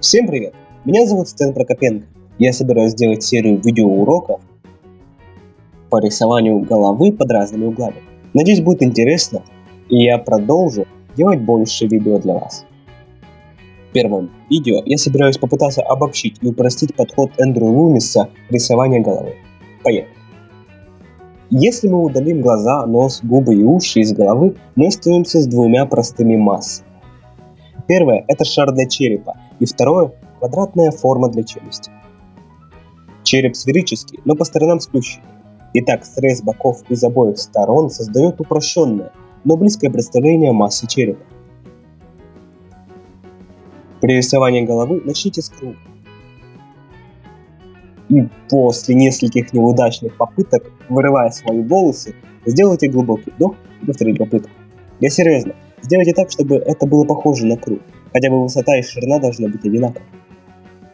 Всем привет! Меня зовут Стэн Прокопенко. Я собираюсь сделать серию видеоуроков по рисованию головы под разными углами. Надеюсь, будет интересно, и я продолжу делать больше видео для вас. В первом видео я собираюсь попытаться обобщить и упростить подход Эндрю Лумиса к рисованию головы. Поехали! Если мы удалим глаза, нос, губы и уши из головы, мы остаемся с двумя простыми массами. Первое – это шар для черепа, и второе – квадратная форма для челюсти. Череп сферический, но по сторонам сплющенный. Итак, срез боков из обоих сторон создает упрощенное, но близкое представление массы черепа. При рисовании головы начните с круга. И после нескольких неудачных попыток, вырывая свои волосы, сделайте глубокий вдох и повторите попытку. Я серьезно, Сделайте так, чтобы это было похоже на круг. Хотя бы высота и ширина должны быть одинаковы.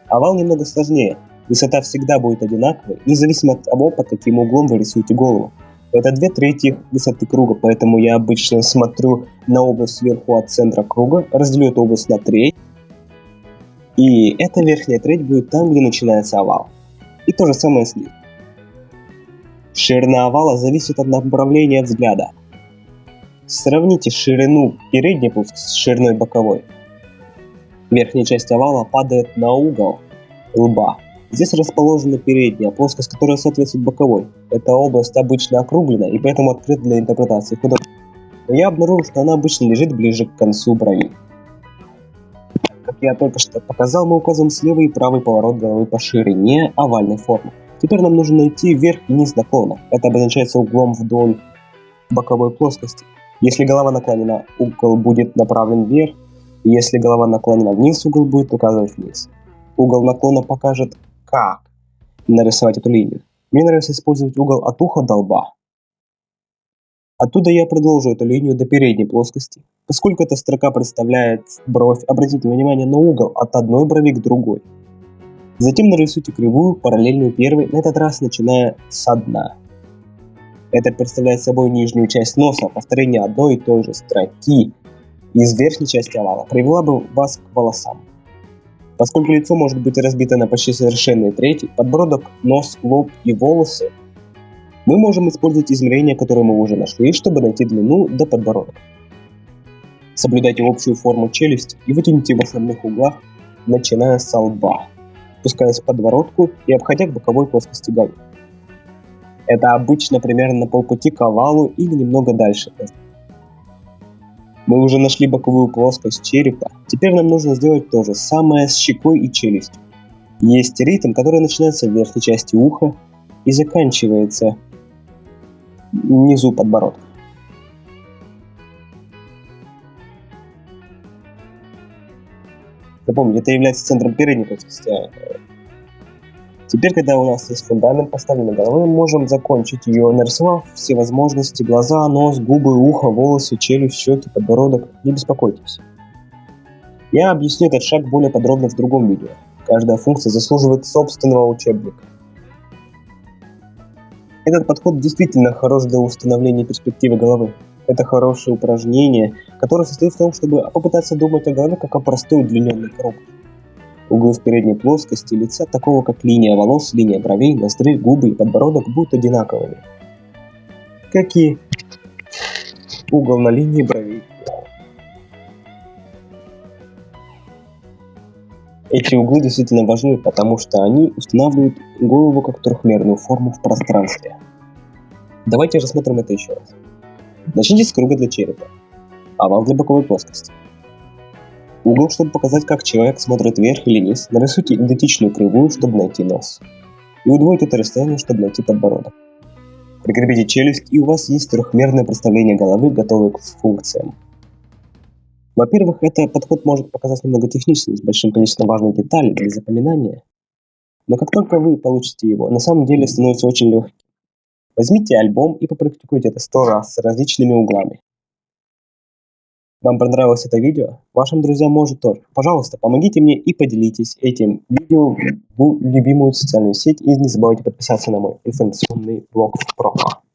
Овал немного сложнее. Высота всегда будет одинаковой, независимо от того, под каким углом вы рисуете голову. Это две трети высоты круга, поэтому я обычно смотрю на область сверху от центра круга, разделю эту область на треть, и эта верхняя треть будет там, где начинается овал. И то же самое с ним. Ширина овала зависит от направления взгляда. Сравните ширину передней плоскости с шириной боковой. Верхняя часть овала падает на угол лба. Здесь расположена передняя плоскость, которая соответствует боковой. Эта область обычно округлена и поэтому открыта для интерпретации художника. Но я обнаружил, что она обычно лежит ближе к концу брови. Как я только что показал, мы указываем слева и правый поворот головы по ширине овальной формы. Теперь нам нужно найти верх и низ наклона. Это обозначается углом вдоль боковой плоскости. Если голова наклонена, угол будет направлен вверх, и если голова наклонена вниз, угол будет указывать вниз. Угол наклона покажет, как нарисовать эту линию. Мне нравится использовать угол от уха до лба. Оттуда я продолжу эту линию до передней плоскости. Поскольку эта строка представляет бровь, обратите внимание на угол от одной брови к другой. Затем нарисуйте кривую, параллельную первой, на этот раз начиная с дна. Это представляет собой нижнюю часть носа, повторение одной и той же строки из верхней части овала привела бы вас к волосам. Поскольку лицо может быть разбито на почти совершенные трети, подбородок, нос, лоб и волосы, мы можем использовать измерения, которые мы уже нашли, чтобы найти длину до подбородка. Соблюдайте общую форму челюсти и вытяните в основных углах, начиная с лба, спускаясь к подбородку и обходя к боковой плоскости головы. Это обычно примерно на полпути к овалу или немного дальше. Мы уже нашли боковую плоскость черепа. Теперь нам нужно сделать то же самое с щекой и челюстью. Есть ритм, который начинается в верхней части уха и заканчивается внизу подбородка. Запомните, это является центром передней плоскости, а Теперь, когда у нас есть фундамент поставлен мы можем закончить ее, нарисовав все возможности, глаза, нос, губы, ухо, волосы, челюсть, щеки, подбородок. Не беспокойтесь. Я объясню этот шаг более подробно в другом видео. Каждая функция заслуживает собственного учебника. Этот подход действительно хорош для установления перспективы головы. Это хорошее упражнение, которое состоит в том, чтобы попытаться думать о голове как о простой удлиненной коробке. Углы в передней плоскости лица, такого как линия волос, линия бровей, ноздрей, губы и подбородок, будут одинаковыми. Как и угол на линии бровей. Эти углы действительно важны, потому что они устанавливают голову как трехмерную форму в пространстве. Давайте рассмотрим это еще раз. Начните с круга для черепа, овал для боковой плоскости. Угол, чтобы показать, как человек смотрит вверх или вниз, нарисуйте идентичную кривую, чтобы найти нос. И удвойте это расстояние, чтобы найти подбородок. Прикрепите челюсть, и у вас есть трехмерное представление головы, готовое к функциям. Во-первых, этот подход может показаться немного техническим, с большим количеством важных деталей для запоминания. Но как только вы получите его, на самом деле становится очень легким. Возьмите альбом и попрактикуйте это сто раз с различными углами. Вам понравилось это видео? Вашим друзьям может тоже. Пожалуйста, помогите мне и поделитесь этим видео в любимую социальную сеть. И не забывайте подписаться на мой информационный блог в.